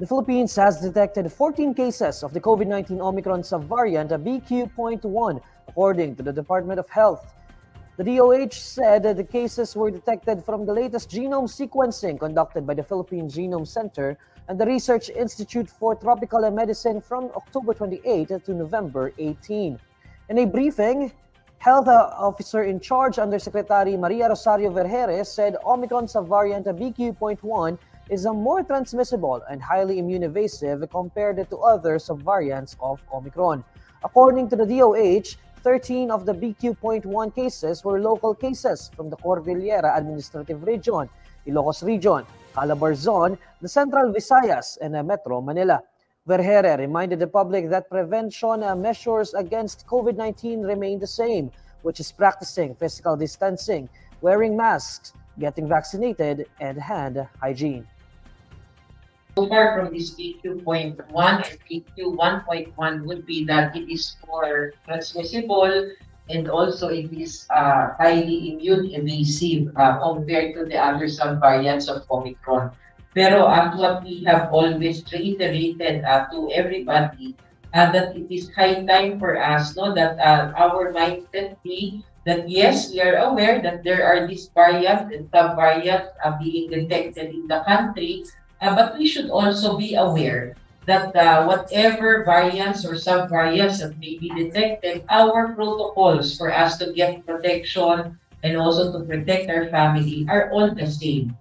The Philippines has detected 14 cases of the COVID-19 Omicron subvariant BQ.1, according to the Department of Health. The DOH said that the cases were detected from the latest genome sequencing conducted by the Philippine Genome Center and the Research Institute for Tropical Medicine from October 28 to November 18. In a briefing, Health Officer in Charge Undersecretary Maria Rosario Vergeire said Omicron subvariant BQ.1 is a more transmissible and highly immunoevasive compared to other subvariants of Omicron. According to the DOH, 13 of the BQ.1 cases were local cases from the Cordillera Administrative Region, Ilocos Region, Calabarzon, the Central Visayas, and Metro Manila. Vergeire reminded the public that prevention uh, measures against COVID-19 remain the same, which is practicing physical distancing, wearing masks, getting vaccinated, and hand hygiene. Far from this PQ.1 and PQ1.1 would be that it is more transmissible and also it is uh, highly immune evasive uh, compared to the other subvariants of Omicron. Pero at what we have always reiterated uh, to everybody uh, that it is high time for us no that uh, our mindset be that yes, we are aware that there are these variants and subvariants uh, being detected in the country, Uh, but we should also be aware that uh, whatever variants or subvariants that may be detected, our protocols for us to get protection and also to protect our family are all the same.